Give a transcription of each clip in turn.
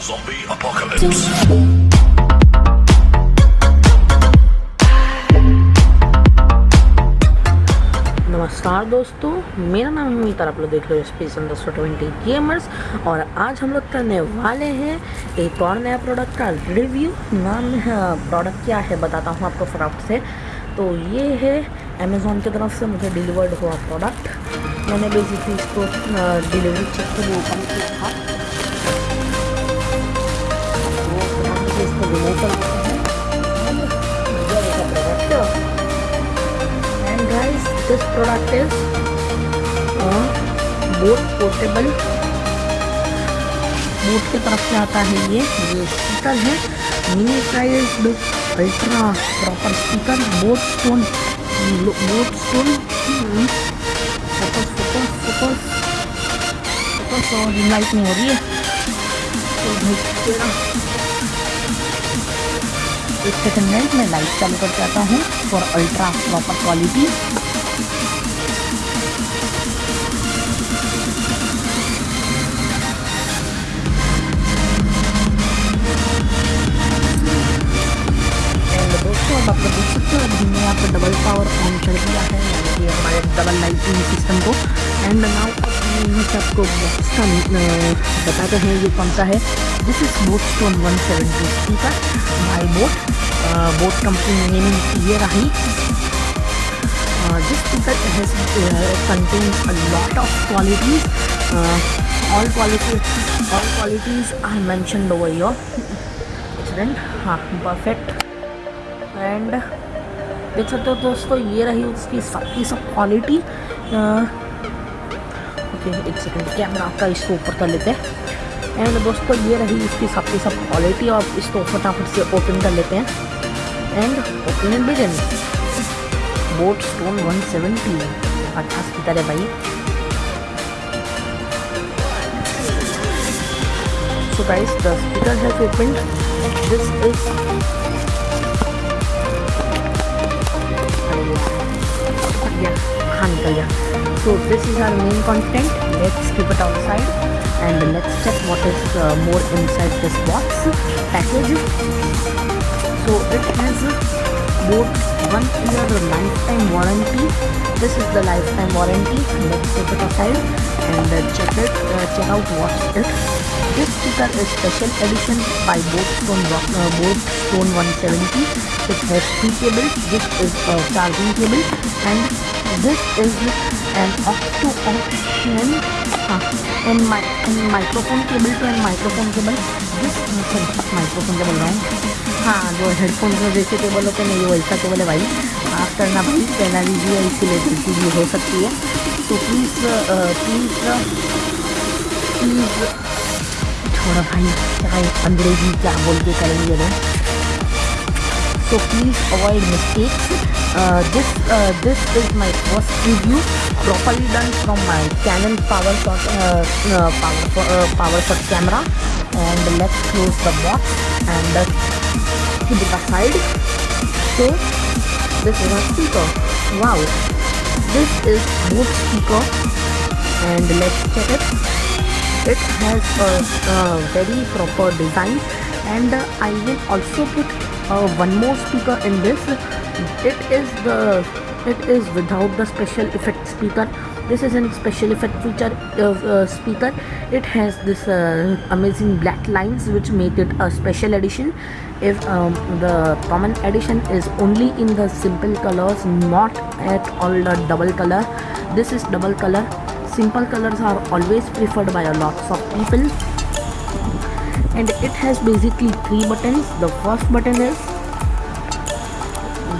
Zombie apocalypse. नमस्कार दोस्तों, मेरा नाम है आप लोग देख रहे हो स्पेस अंडर ट्वेंटी गेमर्स और आज हम लोग करने वाले हैं एक और नया प्रोडक्ट का रिव्यू नाम प्रोडक्ट क्या है बताता हूँ आपको फटाफट से। तो ये है अमेज़ोन की तरफ़ से मुझे डिलीवर्ड हुआ प्रोडक्ट मैंने बेसिकली इसको डिलीवरी चेक के लिए this product is uh, boat portable. Boat की तरफ़ से आता है ये ये स्पीकर है। Mini prized ultra proper speaker boat stone boat stone और लाइट नहीं हो रही है। एक सेकंड में मैं लाइट चालू कर जाता हूँ फॉर अल्ट्रा प्रॉपर क्वालिटी आप लोग देख सकते हो और हमने आपको डबल पावर ऑन कर दिया है यानी कि हमारे डबल लाइटिंग सिस्टम को एंड नाउ मैं आपको बॉक्स का बताते हैं ये कौन सा है this is boat stone one seventy ठीक है by boat boat company name ये रही this ticket has contain a lot of qualities all quality all qualities I mention over your accident हाँ परफेक्ट एंड देख सकते हो दोस्तों, ये रही उसकी सबकी सब क्वालिटी ओके एक सेकंड कैमरा आपका इसको ऊपर कर लेते हैं। एंड दोस्तों, ये रही इसकी सबकी सब क्वालिटी और इसको फटाफट से ओपन कर लेते हैं। And open begin boat stone 170 अच्छा स्पीकर है भाई। So guys the speaker has opened this is yeah so this is our main content. Let's keep it outside and let's check what is uh, more inside this box. Package so it has uh, both one year lifetime warranty. This is the lifetime warranty let's take it aside and check it uh, check out what's it this sticker is special edition by Bose uh, Boatstone 170 it has three cables this is a charging cable. And this is an octo option uh, and my and microphone cable to and microphone cable. This is microphone cable wrong हाँ जो headphone जो जैसे बोलो होते नहीं वैसा तो cable है भाई आप करना, भाई पहना लीजिए इसीलिए गलती तो भी हो सकती है। तो प्लीज़ प्लीज़ प्लीज़ छोड़ो भाई क्या अंग्रेज़ी क्या बोल के करेंगे ना तो please avoid mistake this this is my first review properly done from my Canon power shot power power shot camera and let's close the box and put it aside. So this is a speaker. Wow. This is boot speaker. And let's check it. It has a, a very proper design. And I will also put uh, one more speaker in this. It is the it is without the special effect speaker this is a special effect feature uh, speaker. It has this uh, amazing black lines which make it a special edition. If um, the common edition is only in the simple colors not at all the double color. This is double color. Simple colors are always preferred by a lots of people. And it has basically three buttons. The first button is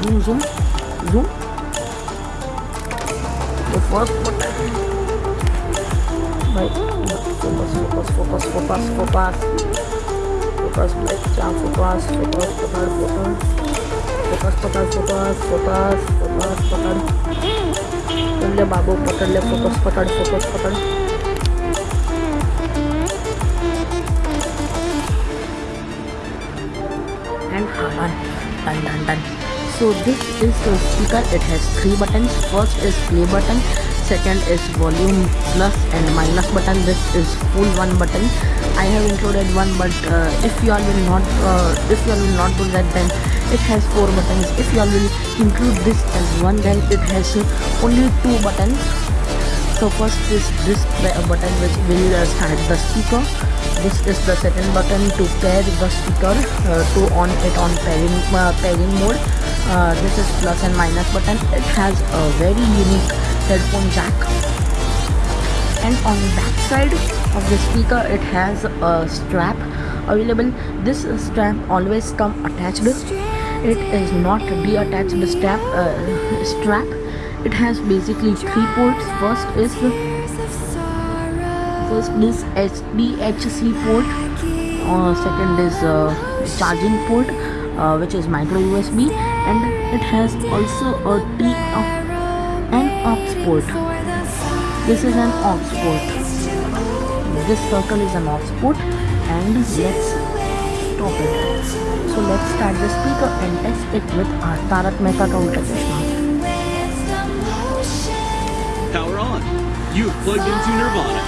zoom zoom zoom the first button right focus focus focus focus focus focus like jump focus focus focus focus focus focus focus focus focus पकड़ ले बाबू पकड़ ले focus पकड़ focus पकड़ and hammer done done done so this is the speaker. It has three buttons. First is play button. Second is volume plus and minus button. This is full one button. I have included one but uh, if you all will not uh, if you all will not do that then it has four buttons. If you all will include this as one then it has only two buttons. So first is this button which will uh, start the speaker. This is the second button to pair the speaker uh, to on it on pairing uh, pairing mode uh, this is plus and minus button. It has a very unique headphone jack. And on the back side of the speaker it has a strap available. This strap always come attached. It is not detached strap uh, strap. It has basically three ports. First is first is SDHC port. Uh, second is uh, charging port uh, which is micro USB and it has also a T uh, an aux port this is an aux port this circle is an port and let's stop it so let's start the speaker and test it with our Tarak Mehta Ulta Power on. You've plugged into Nirvana.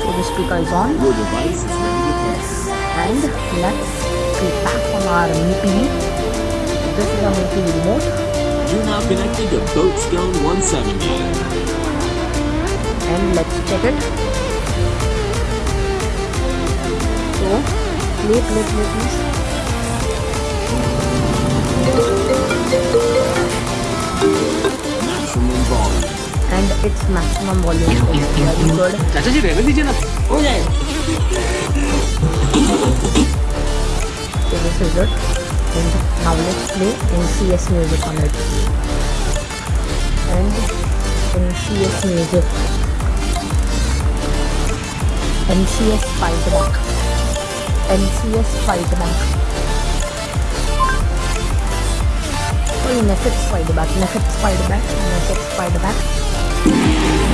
so the speaker is on Your device is ready to play. and let's click back on our MIPI this is a MIPI remote You're now connected to Boatstone 170. and let's check it so play play play please Maximum volume. and its maximum volume is very good चाचा जी रहने दीजिए ना हो जाए so this is it and now let's play NCS music on it and NCS music. NCS fight back NCS fight back sorry NEFFEX fight back NEFFEX fight back NEFFEX fight back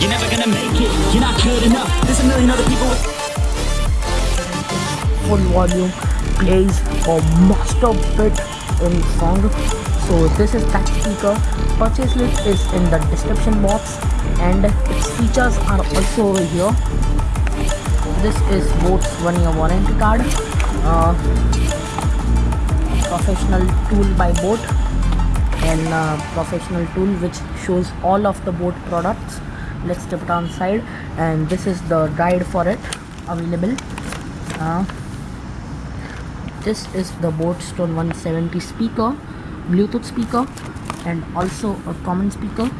You're never gonna make it, you're not good enough. There's a million other people with plays a master bit in song. So this is that speaker. Purchase link is in the description box and its features are also over here. This is Boat's one year warranty card uh, professional tool by Boat and uh, professional tool which shows all of the boat products let's step it on side. And this is the guide for it available. Uh, this is the Boatstone 170 speaker Bluetooth speaker and also a common speaker.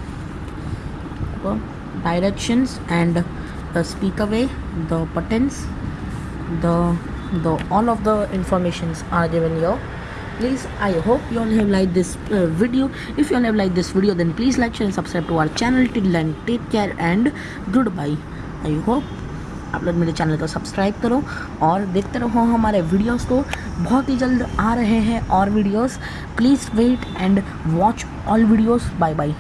Uh, directions and the speaker way the buttons the the all of the informations are given here please i hope you all have liked this uh, video if you all have liked this video then please like share and subscribe to our channel till then take care and goodbye i hope आप लोग मेरे channel को subscribe करो और देखते रहो हमारे videos को बहुत ही जल्द आ रहे हैं और videos please wait and watch all videos bye bye